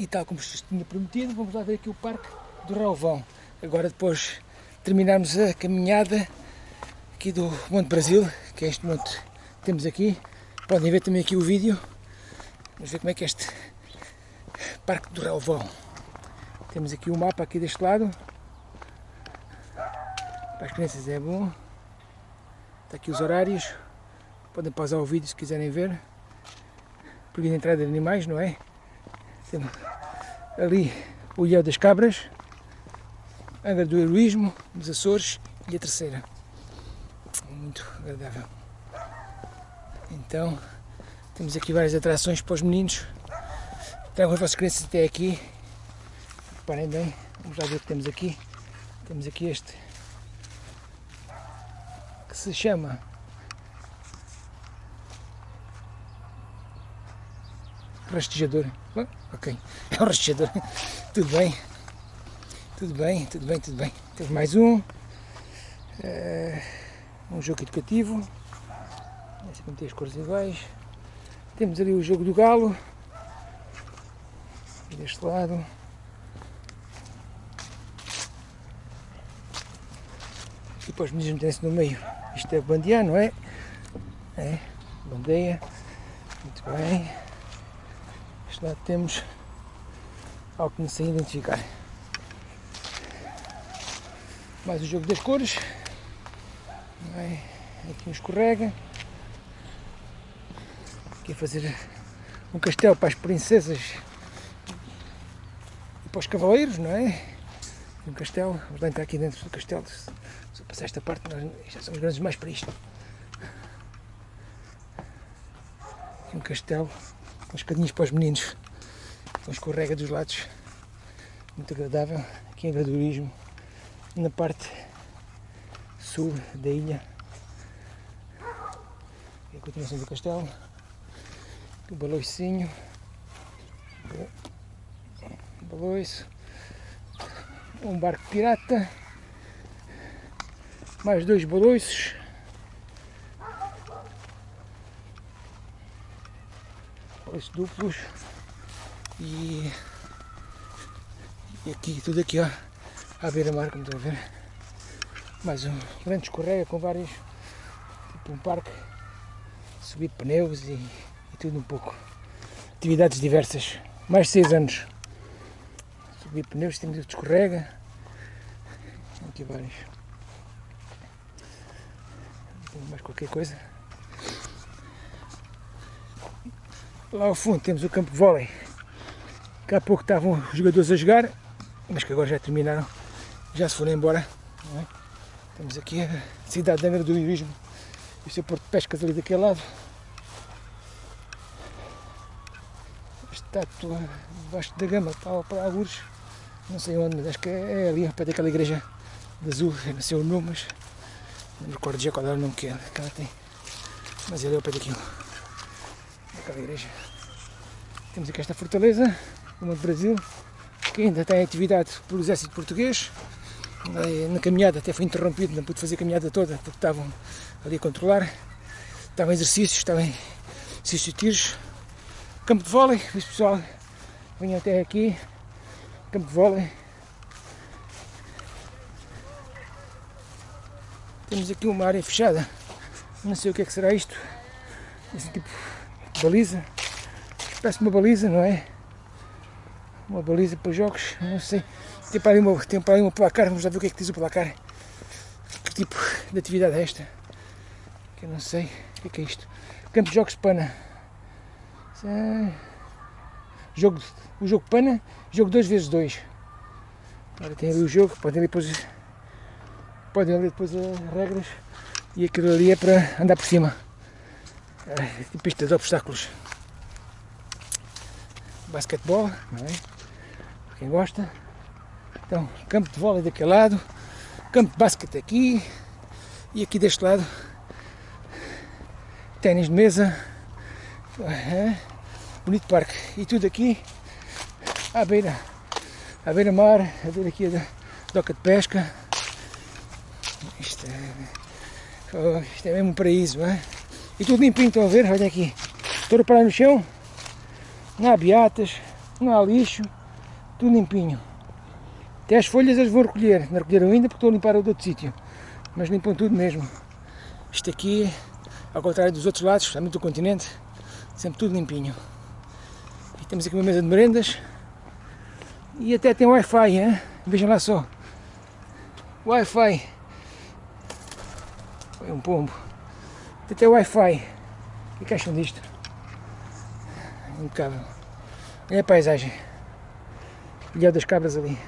E tal como vos tinha prometido, vamos lá ver aqui o Parque do Rauvão. Agora depois terminarmos a caminhada aqui do Monte Brasil, que é este monte que temos aqui. Podem ver também aqui o vídeo. Vamos ver como é que é este Parque do Rauvão. Temos aqui o mapa aqui deste lado. Para as crianças é bom. Está aqui os horários. Podem pausar o vídeo se quiserem ver. Proibido a entrada de animais, não é? Temos ali o Ilhéu das Cabras, Angra do Heroísmo, dos Açores e a terceira. Muito agradável. Então, temos aqui várias atrações para os meninos. Tragam as vossas crianças até aqui. Reparem bem, vamos lá ver o que temos aqui. Temos aqui este que se chama rastejador. Ok, é um rastejador. tudo bem, tudo bem, tudo bem, tudo bem. Temos mais um. Uh, um jogo educativo. Aqui tem as cores iguais. Temos ali o jogo do galo. Deste lado. E depois os meninos metem-se no meio. Isto é bandear, não é? É, bandeia. Muito bem. Lado temos algo que não sei identificar. Mais o jogo das cores. É? Aqui um escorrega. Aqui a fazer um castelo para as princesas e para os cavaleiros, não é? Um castelo, vamos lá entrar aqui dentro do castelo. Se eu passar esta parte, nós já somos grandes mais para isto. Um castelo, uns cadinhos para os meninos, com escorrega dos lados, muito agradável. Aqui em gradualismo, na parte sul da ilha. E a continuação do castelo. O baloicinho. Baloiço. Um barco pirata. Mais dois baloiços. Duplos. E, e aqui, tudo aqui ó, à beira-mar, como estão a ver. Mais um grande escorrega com vários, tipo um parque, subir pneus e tudo um pouco. Atividades diversas. Mais de 6 anos. Subir pneus, temos o escorrega. Aqui vários. Mais qualquer coisa. Lá ao fundo temos o campo de vôlei. Há pouco estavam os jogadores a jogar, mas que agora já terminaram, já se foram embora. É? Temos aqui a cidade de Angra do Heroísmo e o seu porto de pescas ali daquele lado. estátua debaixo da gama para, algures, não sei onde, mas acho que é, ali, perto daquela igreja de azul, não sei o nome, mas não me recordo já qual era o nome que ela tem. Mas ele é o pé daquilo, Temos aqui esta fortaleza, uma do Brasil, que ainda tem atividade pelo exército português. Na caminhada até foi interrompido, não pude fazer a caminhada toda porque estavam ali a controlar. Estavam exercícios, estavam exercícios de tiros campo de vôlei, o pessoal vinha até aqui, campo de vôlei. Temos aqui uma área fechada, não sei o que é que será isto, esse tipo baliza, parece uma baliza, não é? Uma baliza para jogos, não sei. Tem para ali uma, tem para ali uma placar, vamos lá ver o que é que diz o placar. Que tipo de atividade é esta? Que eu não sei, o que é que é isto? Campo de jogos pana. Jogo, o jogo pana, jogo 2 vezes 2 Agora tem ali o jogo, podem ler depois, podem ler depois as regras e aquilo ali é para andar por cima. É, tipo pista de obstáculos. Basquetebol, não é? Para quem gosta. Então, campo de vôlei daquele lado, campo de basquete aqui e aqui deste lado ténis de mesa. É bonito parque. E tudo aqui à beira, à beira mar, a ver aqui a doca de pesca. Isto é, oh, isto é mesmo um paraíso, não é? E tudo limpinho, estão a ver? Olha aqui. Estou a parar no chão, não há beatas, não há lixo, tudo limpinho. Até as folhas eles vão recolher, não recolheram ainda porque estou a limpar o outro sítio, mas limpam tudo mesmo. Isto aqui, ao contrário dos outros lados, especialmente do continente, sempre tudo limpinho. E temos aqui uma mesa de merendas e até tem Wi-Fi, hein? vejam lá só. Wi-Fi. Foi um pombo. Até Wi-Fi. Que acham disto? Impecável. Olha a paisagem. Ilha das cabras ali.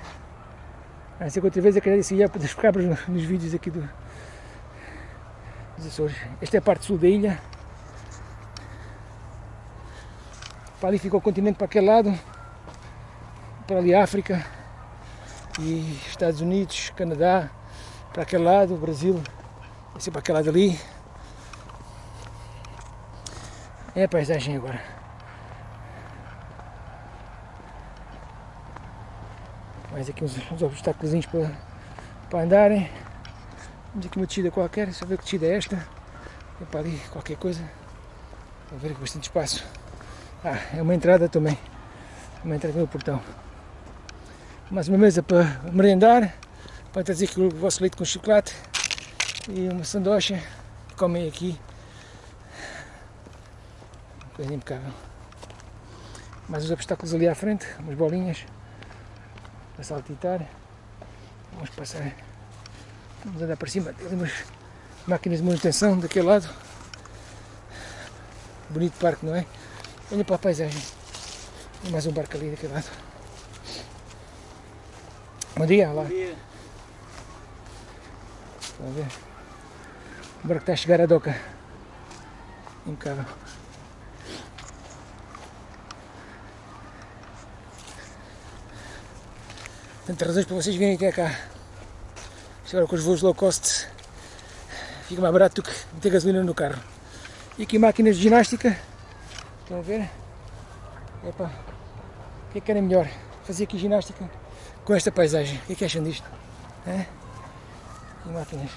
A ser que outra vez eu queria esse ilha das cabras nos vídeos aqui do, dos Açores. Esta é a parte sul da ilha. Para ali fica o continente para aquele lado. Para ali a África. E Estados Unidos, Canadá. Para aquele lado, Brasil. Esse para aquele lado ali. É a paisagem agora. Mais aqui uns, uns obstáculos para, para andarem. Vamos aqui uma descida qualquer, só ver que descida é esta. É para ali qualquer coisa. Vou ver aqui bastante espaço. Ah, é uma entrada também. Uma entrada no portão. Mais uma mesa para merendar. Para trazer aqui o vosso leite com chocolate. E uma sandocha. Comem aqui. Coisa impecável. Mais uns obstáculos ali à frente. Umas bolinhas. Para saltitar. Vamos passar Vamos andar para cima, tem ali umas máquinas de manutenção daquele lado. Bonito parque, não é? Olha para a paisagem. Tem mais um barco ali daquele lado. Bom dia, lá. Bom dia. Estão a ver? O barco está a chegar à doca. Impecável. Tantas razões para vocês virem até cá. Agora com os voos low cost fica mais barato do que meter gasolina no carro. E aqui máquinas de ginástica, estão a ver? Epa, o que é que era melhor? Fazer aqui ginástica com esta paisagem. O que é que acham disto? É? E máquinas.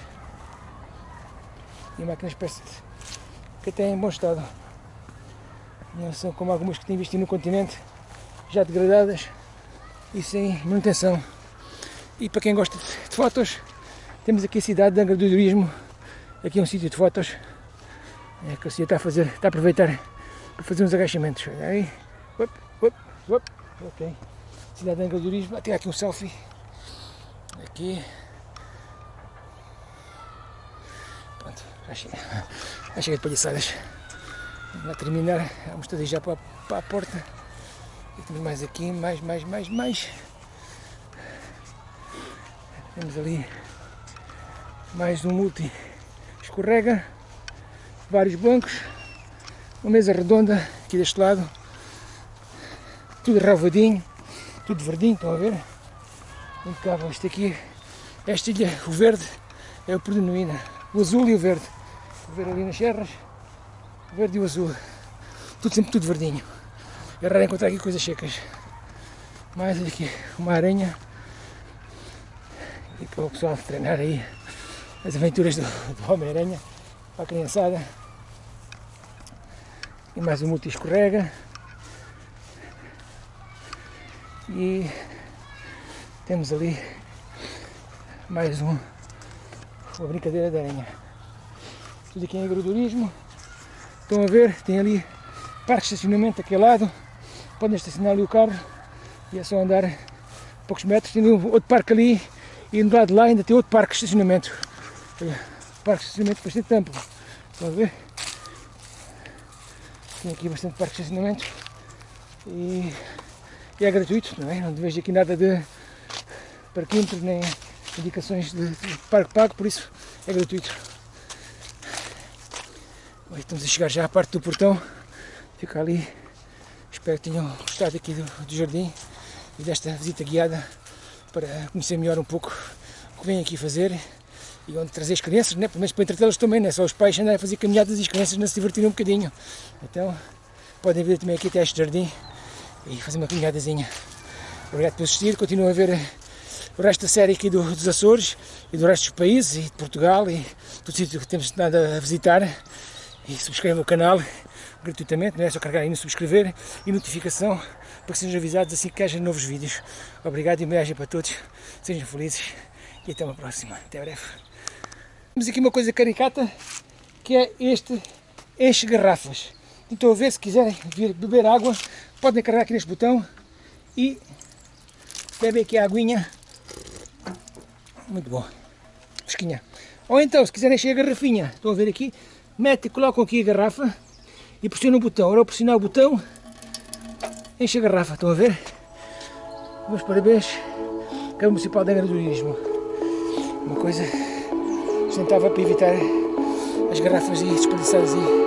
E máquinas parece que até em bom estado. Não são como algumas que têm visto no continente, já degradadas e sem manutenção. E para quem gosta de fotos, temos aqui a cidade de Angra do Turismo, aqui é um sítio de fotos, é que o senhor está a fazer, está a aproveitar para fazer uns agachamentos. Aí, up, up, up. ok. Cidade de Angra do Turismo, até aqui um selfie, aqui. Pronto, já chega, já chega de palhaçadas. Vamos terminar, vamos todos já para, para a porta. E temos mais aqui, mais, mais, mais, mais. Temos ali mais um multi escorrega, vários bancos, uma mesa redonda aqui deste lado, tudo ravadinho, tudo verdinho, estão a ver? Impecável, isto aqui, esta ilha, o verde é o predomina, o azul e o verde, o ver ali nas serras, o verde e o azul, tudo sempre tudo verdinho, é raro encontrar aqui coisas secas, mais aqui uma aranha, e para o pessoal treinar aí as aventuras do, do Homem-Aranha para a criançada. E mais um multi escorrega. E temos ali mais um, uma brincadeira de aranha. Tudo aqui em agroturismo. Estão a ver, tem ali parque de estacionamento daquele lado. Podem estacionar ali o carro e é só andar poucos metros. Tem outro parque ali e do lado de lá ainda tem outro parque de estacionamento. Parque de estacionamento bastante amplo. Estão ver? Tem aqui bastante parque de estacionamento e, e é gratuito, não é? Não vejo aqui nada de parquímetros nem indicações de, de parque pago, por isso é gratuito. Estamos a chegar já à parte do portão, fica ali. Espero que tenham gostado aqui do, do jardim e desta visita guiada para conhecer melhor um pouco o que vem aqui fazer e onde trazer as crianças, né? pelo menos para entretê-las também, não é só os pais andarem a fazer caminhadas e as crianças não se divertirem um bocadinho. Então podem vir também aqui até este jardim e fazer uma caminhadazinha. Obrigado por assistir, continuam a ver eh, o resto da série aqui do, dos Açores e do resto dos países e de Portugal e todo sítio que temos nada a visitar e subscrevam o canal gratuitamente, não é só carregar aí no subscrever e notificação para que sejam avisados assim que haja novos vídeos. Obrigado e viagem para todos, sejam felizes e até uma próxima. Até breve. Temos aqui uma coisa caricata que é este enche garrafas. Então a ver se quiserem vir beber água, podem carregar aqui neste botão e bebem aqui a aguinha. Muito bom. Fresquinha. Ou então, se quiserem encher a garrafinha, estão a ver aqui, metem, colocam aqui a garrafa e pressionam o botão. Ora, ao pressionar o botão, enche a garrafa, estão a ver? Meus parabéns, Câmara Municipal de Heroísmo. Uma coisa sustentava para evitar as garrafas e desperdiçadas aí.